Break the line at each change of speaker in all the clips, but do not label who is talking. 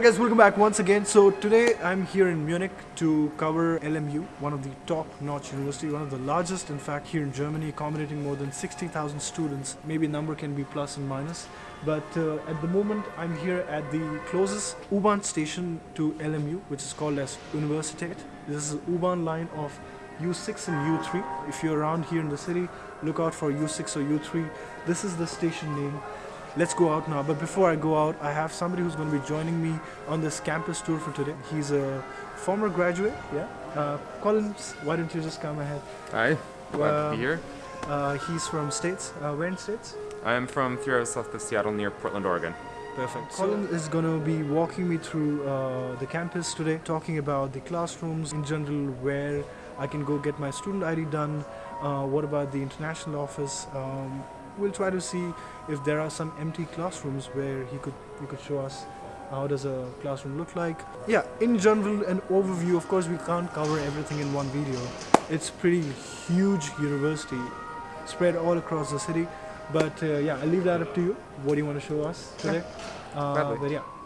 guys, welcome back once again. So today I'm here in Munich to cover LMU, one of the top-notch university, one of the largest in fact here in Germany, accommodating more than 60,000 students. Maybe number can be plus and minus. But uh, at the moment I'm here at the closest U-Bahn station to LMU, which is called as Universität. This is U-Bahn line of U6 and U3. If you're around here in the city, look out for U6 or U3. This is the station name let's go out now. But before i go out i have somebody who's going to be joining me on this campus tour for today. He's a former graduate yeah? Uh, collins why don't you just come ahead?
Hi glad um, to be here.
uh, he's from states. Uh, where in states?
I'm from three hours south of seattle near portland oregon.
Perfect. Colin is going to be walking me through uh, the campus today, talking about the classrooms in general, where I can go get my student ID done, uh, what about the international office, um, we'll try to see if there are some empty classrooms where he could he could show us how does a classroom look like. Yeah in general an overview of course we can't cover everything in one video. It's pretty huge university spread all across the city. But uh, yeah i'll leave that up to you. What do you want to show us today?
Yeah. Uh,
but yeah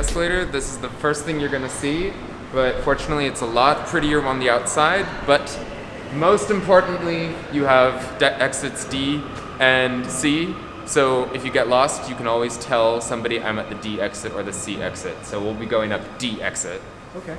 escalator, this is the first thing you're gonna see, but fortunately it's a lot prettier on the outside, but most importantly, you have exits D and C, so if you get lost, you can always tell somebody I'm at the D exit or the C exit. So we'll be going up D exit.
Okay.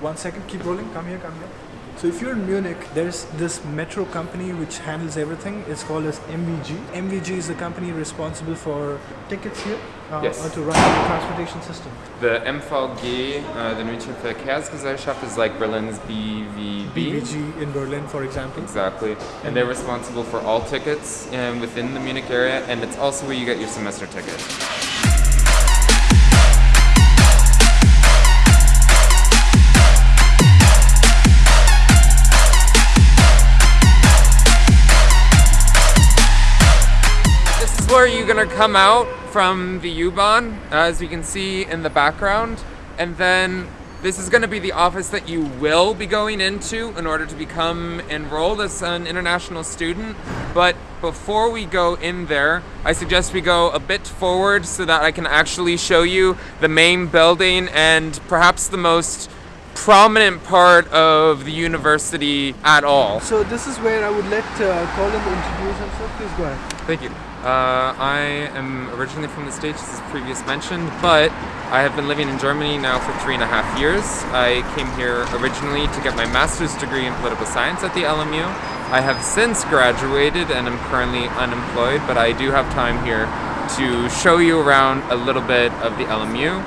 One second, keep rolling, come here, come here. So if you're in Munich, there's this metro company which handles everything. It's called as MVG. MVG is the company responsible for tickets here uh,
yes.
or to run the transportation system.
The MVG, uh, the München Verkehrsgesellschaft, is like Berlin's BVB.
BVG in Berlin, for example.
Exactly. And they're responsible for all tickets um, within the Munich area, and it's also where you get your semester ticket. Where you're gonna come out from the U-Bahn, as you can see in the background, and then this is gonna be the office that you will be going into in order to become enrolled as an international student. But before we go in there, I suggest we go a bit forward so that I can actually show you the main building and perhaps the most prominent part of the university at all.
So this is where I would let uh, Colin introduce himself. Please go ahead.
Thank you. Uh, I am originally from the States, as previous mentioned, but I have been living in Germany now for three and a half years. I came here originally to get my master's degree in political science at the LMU. I have since graduated and am currently unemployed, but I do have time here to show you around a little bit of the LMU.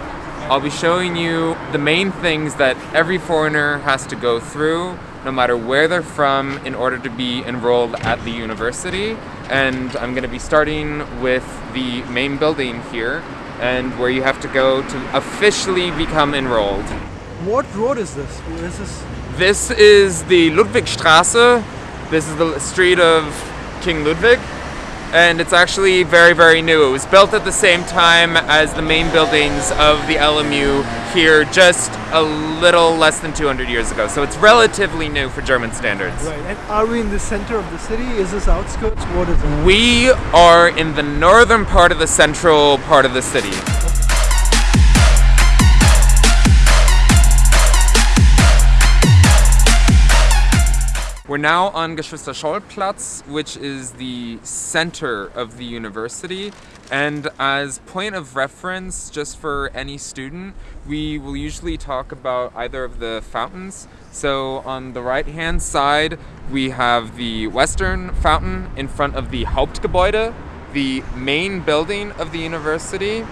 I'll be showing you the main things that every foreigner has to go through no matter where they're from in order to be enrolled at the university. And I'm going to be starting with the main building here and where you have to go to officially become enrolled.
What road is this? Is this?
This is the Ludwigstrasse. This is the street of King Ludwig and it's actually very, very new. It was built at the same time as the main buildings of the LMU here just a little less than 200 years ago. So it's relatively new for German standards.
Right, and are we in the center of the city? Is this outskirts? What is it?
We are in the northern part of the central part of the city. We're now on Geschwister-Scholl-Platz, which is the center of the university. And as point of reference, just for any student, we will usually talk about either of the fountains. So on the right-hand side, we have the western fountain in front of the Hauptgebäude, the main building of the university.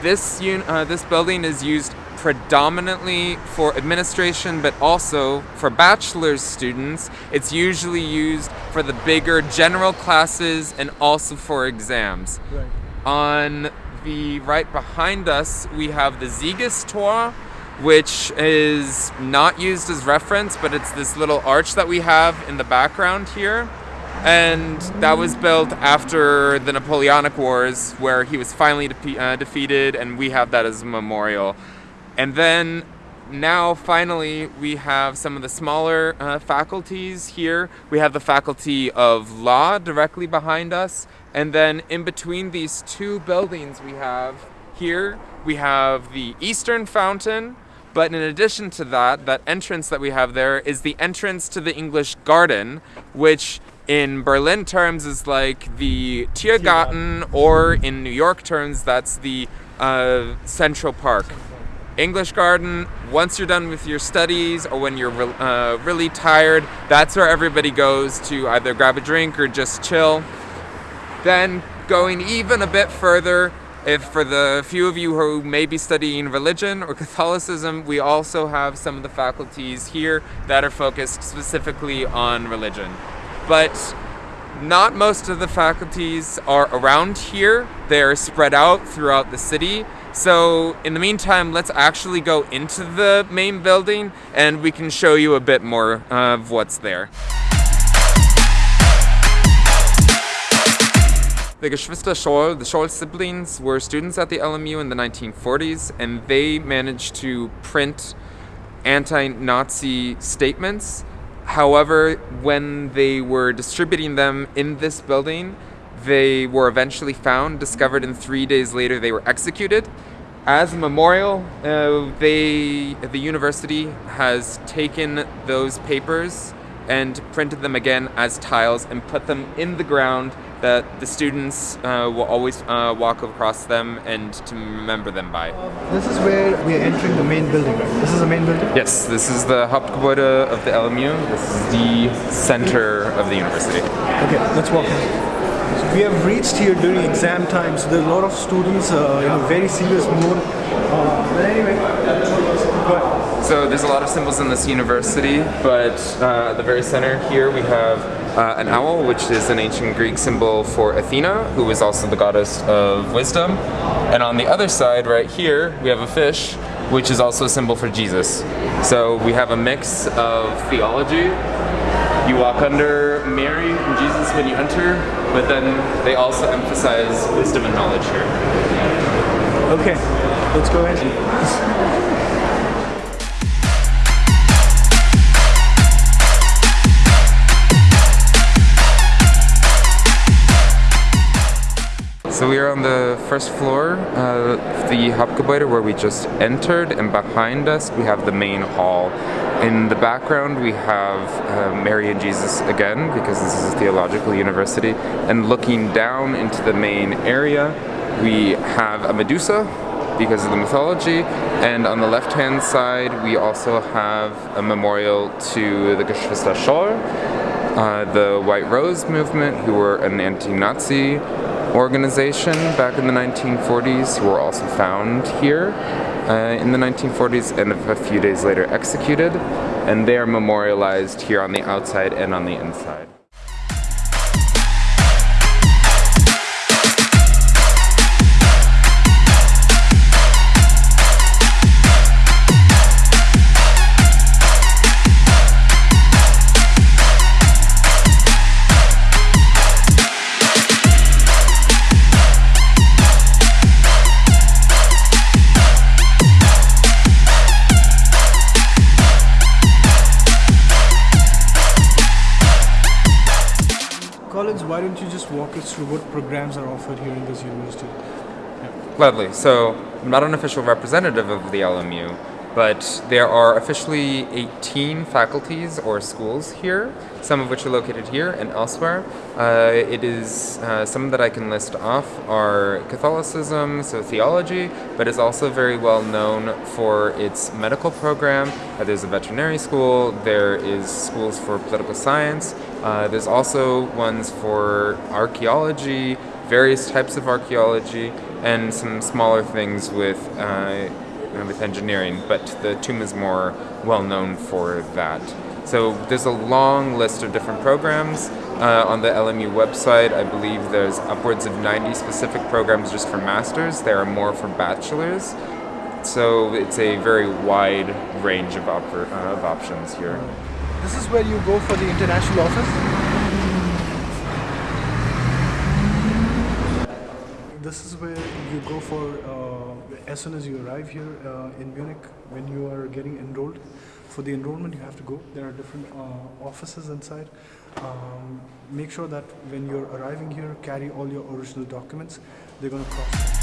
This, uh, this building is used predominantly for administration, but also for bachelor's students. It's usually used for the bigger general classes and also for exams.
Right.
On the right behind us, we have the Siegestor, which is not used as reference, but it's this little arch that we have in the background here. And that was built after the Napoleonic Wars, where he was finally de uh, defeated, and we have that as a memorial. And then now finally we have some of the smaller uh, faculties here. We have the faculty of law directly behind us, and then in between these two buildings we have here we have the Eastern Fountain. But in addition to that, that entrance that we have there is the entrance to the English Garden, which in Berlin terms is like the Tiergarten, or in New York terms, that's the uh, Central Park. English Garden, once you're done with your studies or when you're re- uh, really tired, that's where everybody goes to either grab a drink or just chill. Then, going even a bit further, if for the few of you who may be studying religion or Catholicism, we also have some of the faculties here that are focused specifically on religion. But not most of the faculties are around here. They're spread out throughout the city. So, in the meantime, let's actually go into the main building and we can show you a bit more of what's there. The Geschwister Scholl, the Scholl siblings, were students at the LMU in the 1940s, and they managed to print anti-Nazi statements. However, when they were distributing them in this building, they were eventually found, discovered, and three days later they were executed. As a memorial, uh, they, the university has taken those papers and printed them again as tiles and put them in the ground that the students uh, will always uh, walk across them and to remember them by.
This is where we are entering the main building, right? This is the main building?
Yes, this is the Hauptgebäude of the LMU. This is the center of the university.
Okay, let's walk we have reached here during exam time, so there's a lot of students uh, in a very serious mood. Uh, but anyway.
So there's a lot of symbols in this university, but uh, at the very center here we have uh, an owl, which is an ancient Greek symbol for Athena, who is also the goddess of wisdom. And on the other side, right here, we have a fish, which is also a symbol for Jesus. So we have a mix of theology. You walk under Mary and Jesus when you enter, but then they also emphasize wisdom and knowledge here.
Okay, let's go ahead.
So we are on the first floor of the Hauptgebäude where we just entered, and behind us we have the main hall. In the background we have uh, Mary and Jesus again, because this is a theological university. And looking down into the main area, we have a Medusa, because of the mythology. And on the left hand side, we also have a memorial to the Geschwister Scholl, uh, the White Rose movement, who were an anti Nazi organization back in the 1940s, who were also found here uh, in the 1940s and a few days later executed. And they are memorialized here on the outside and on the inside.
Walk us through what programs are offered here in this university?
Gladly. So, I'm not an official representative of the LMU, but there are officially 18 faculties or schools here, some of which are located here and elsewhere. Uh, it is, uh, some that I can list off are Catholicism, so theology, but is also very well known for its medical program. Uh, there's a veterinary school, there is schools for political science, uh, there's also ones for archaeology, various types of archaeology, and some smaller things with uh, with engineering. But the TUM is more well known for that. So there's a long list of different programs uh, on the LMU website. I believe there's upwards of 90 specific programs just for masters. There are more for bachelors. So it's a very wide range of, op- uh, of options here.
This is where you go for the international office? this is where you go for uh, as soon as you arrive here uh, in Munich when you are getting enrolled. For the enrollment, you have to go. There are different uh, offices inside. Um, make sure that when you're arriving here, carry all your original documents. They're going to cost.